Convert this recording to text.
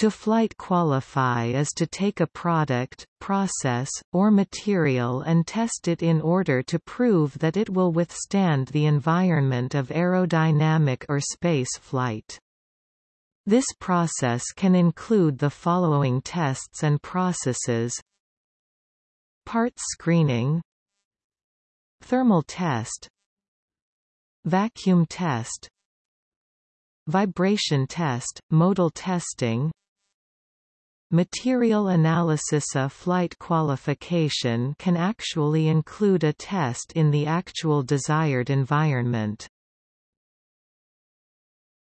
To flight qualify is to take a product, process, or material and test it in order to prove that it will withstand the environment of aerodynamic or space flight. This process can include the following tests and processes. Parts screening. Thermal test. Vacuum test. Vibration test, modal testing Material analysis A flight qualification can actually include a test in the actual desired environment.